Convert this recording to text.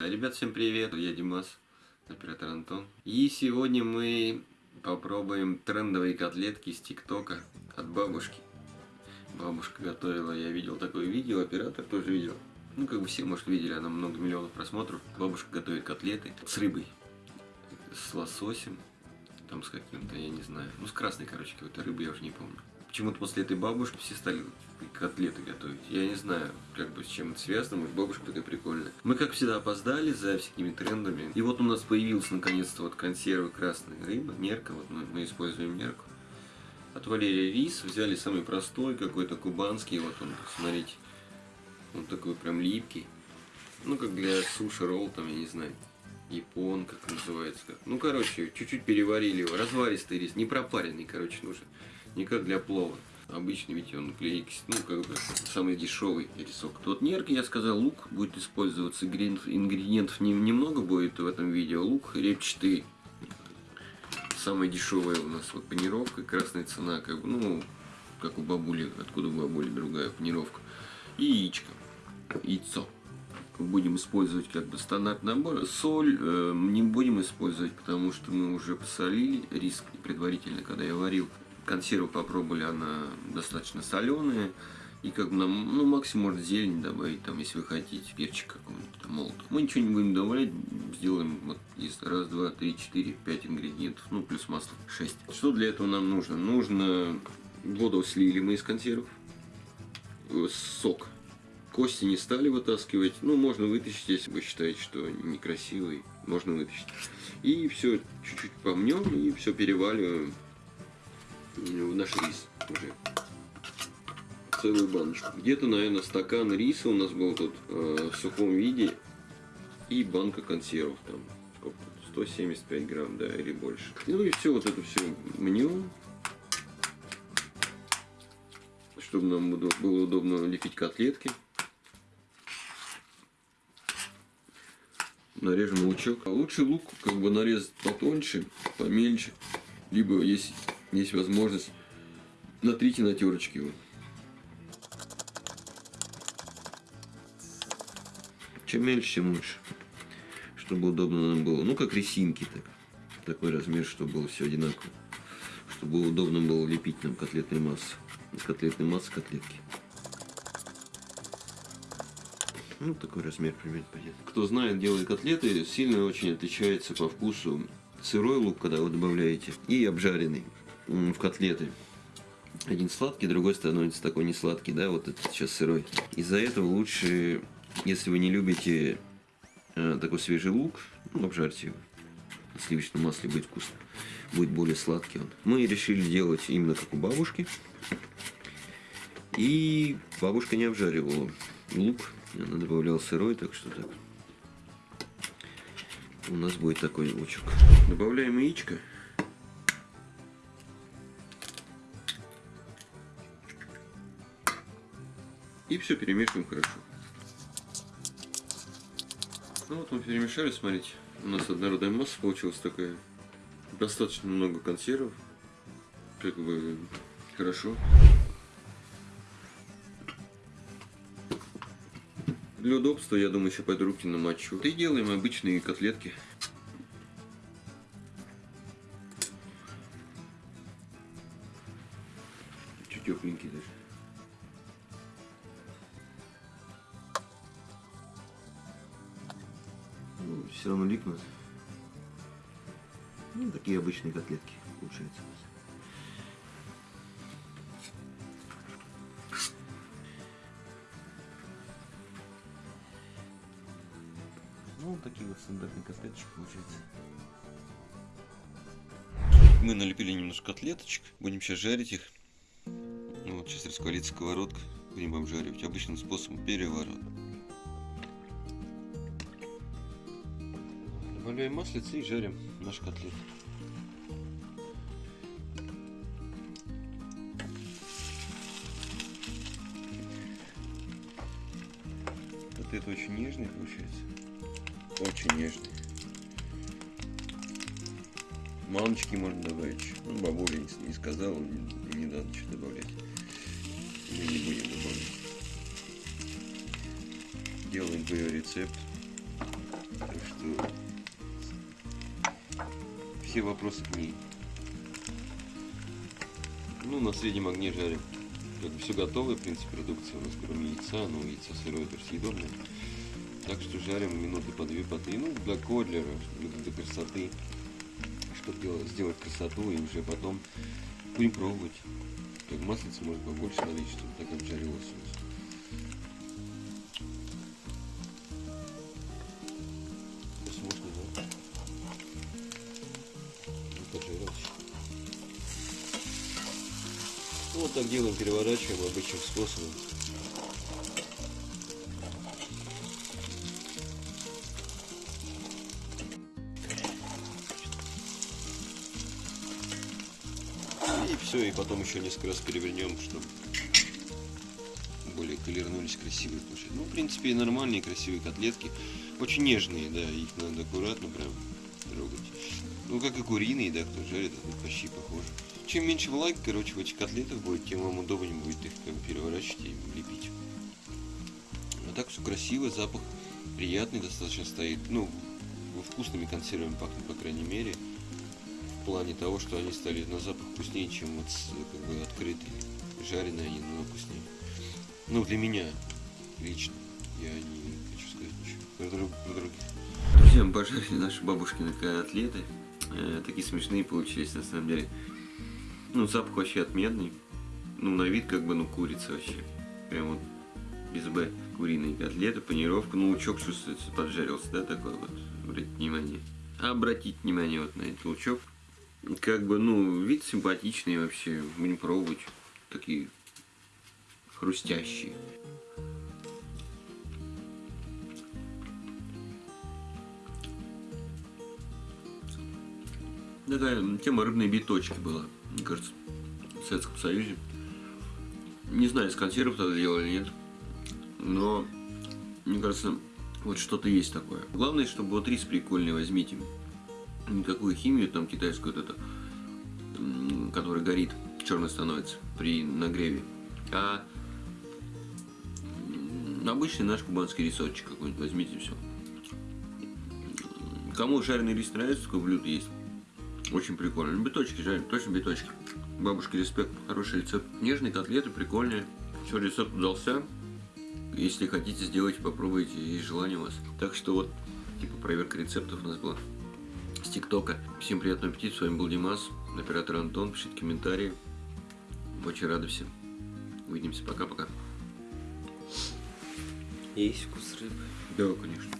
Ребят, всем привет, я Димас, оператор Антон. И сегодня мы попробуем трендовые котлетки из ТикТока от бабушки. Бабушка готовила, я видел такое видео, оператор тоже видел. Ну, как бы все, может, видели, она много миллионов просмотров. Бабушка готовит котлеты с рыбой, с лососем, там с каким-то, я не знаю. Ну, с красной, короче, какой-то рыбой, я уже не помню. Почему-то после этой бабушки все стали котлеты готовить. Я не знаю, как бы с чем это связано, может бабушка такая прикольная. Мы, как всегда, опоздали за всякими трендами. И вот у нас появилась наконец-то вот консерва красная рыба, нерка, вот мы, мы используем нерку. От Валерия рис взяли самый простой, какой-то кубанский, вот он, смотрите. Он такой прям липкий. Ну, как для суши ролл, там, я не знаю. Япон, как называется. Ну, короче, чуть-чуть переварили его. Разваристый рис, не пропаренный, короче, нужен. Не как для плова. Обычный, видите, он клейкий, ну, как бы, самый дешевый рисок. Тот нерк, я сказал, лук будет использоваться. Ингредиентов не, немного будет в этом видео. Лук репчатый. Самая дешевая у нас вот панировка, красная цена, как бы, ну, как у бабули, откуда у бабули другая панировка. И яичко, яйцо будем использовать как бы стандартный набор. Соль э, не будем использовать, потому что мы уже посолили рис предварительно, когда я варил. Консерву попробовали, она достаточно соленая. И как бы нам, ну, максимум может зелень добавить, там, если вы хотите, перчик какой-нибудь там молотый. Мы ничего не будем добавлять, сделаем вот из раз, два, три, четыре, пять ингредиентов, ну, плюс масло, шесть. Что для этого нам нужно? Нужно, воду слили мы из консервов, э, сок. Кости не стали вытаскивать, ну, можно вытащить, если вы считаете, что некрасивый, можно вытащить. И все, чуть-чуть помнем и все переваливаем в наш рис уже. Целую баночку. Где-то, наверное, стакан риса у нас был тут э, в сухом виде. И банка консервов там. Сколько? 175 грамм, да, или больше. Ну и все, вот это все мнем. Чтобы нам было удобно лепить котлетки. Нарежем лучок. А лучше лук как бы нарезать потоньше, помельче. Либо если есть возможность, натрите на терочке его. Чем мельче, тем лучше. Чтобы удобно нам было. Ну, как резинки так. Такой размер, чтобы было все одинаково. Чтобы удобно было лепить нам котлетной массы. Котлетной массы котлетки. Ну, такой размер примерно понятно. Кто знает, делает котлеты, сильно очень отличается по вкусу сырой лук, когда вы добавляете, и обжаренный в котлеты. Один сладкий, другой становится такой не сладкий, да, вот это сейчас сырой. Из-за этого лучше, если вы не любите э, такой свежий лук, ну, обжарьте его. В сливочном масле будет вкусно. Будет более сладкий он. Мы решили делать именно как у бабушки. И бабушка не обжаривала лук. Она добавляла сырой, так что так. У нас будет такой лучок. Добавляем яичко. И все перемешиваем хорошо. Ну вот мы перемешали, смотрите. У нас однородная масса получилась такая. Достаточно много консервов. Как бы хорошо. Для удобства, я думаю, еще пойду руки намочу. И делаем обычные котлетки. Чуть тепленькие даже. Все равно липнут. Ну, такие обычные котлетки получаются. Ну, вот такие вот стандартные котлеточки получаются. Мы налепили немножко котлеточек, будем сейчас жарить их. Ну, вот сейчас раскалится сковородка, будем обжаривать обычным способом переворота. Добавляем маслице и жарим наш котлет. Котлет очень нежный получается. Очень нежный. Маночки можно добавить. Ну, бабуля не, не сказала, не, не надо что добавлять. Мы не будем добавлять. Делаем по ее рецепт. Все вопросы к ней. Ну, на среднем огне жарим. Как бы все готовое, в принципе, продукция у нас, кроме яйца, но яйцо сырое, это съедобное. Так что жарим минуты по две, по три. Ну, для кодлера, для, красоты. Чтобы делать, сделать красоту, и уже потом будем пробовать. Как маслица может побольше налить, чтобы так обжарилось у нас. Вот так делаем, переворачиваем обычным способом. И все, и потом еще несколько раз перевернем, чтобы более колернулись красивые получились. Ну, в принципе, нормальные красивые котлетки. Очень нежные, да, их надо аккуратно прям трогать. Ну, как и куриные, да, кто жарит, это почти похоже. Чем меньше влаги, короче, в этих котлетах будет, тем вам удобнее будет их как бы переворачивать и лепить. А так все красиво, запах приятный достаточно стоит. Ну, вкусными консервами пахнет, по крайней мере. В плане того, что они стали на запах вкуснее, чем вот как бы открытые. Жареные они намного вкуснее. Ну, для меня лично. Я не хочу сказать ничего. Про других. Друзья, мы пожарили наши бабушкины котлеты. Э, такие смешные получились, на самом деле. Ну, запах вообще отменный. Ну, на вид как бы, ну, курица вообще. Прям вот без Б. Куриные котлеты, панировка. Ну, лучок чувствуется, поджарился, да, такой вот. Обратите внимание. Обратите внимание вот на этот лучок. Как бы, ну, вид симпатичный вообще. Будем пробовать. Такие хрустящие. Такая тема рыбной биточки была, мне кажется, в Советском Союзе. Не знаю, из консервов тогда делали или нет, но мне кажется, вот что-то есть такое. Главное, чтобы вот рис прикольный возьмите. Никакую химию там китайскую вот это, который горит, черный становится при нагреве. А обычный наш кубанский рисочек какой-нибудь возьмите все. Кому жареный рис нравится, такое блюдо есть. Очень прикольно. Биточки жарим, точно биточки. Бабушке респект, хороший рецепт. Нежные котлеты, прикольные. Все, рецепт удался. Если хотите, сделайте, попробуйте, есть желание у вас. Так что вот, типа проверка рецептов у нас была с ТикТока. Всем приятного аппетита, с вами был Димас, оператор Антон, пишите комментарии. Очень рады всем. Увидимся, пока-пока. Есть вкус рыбы. Да, конечно.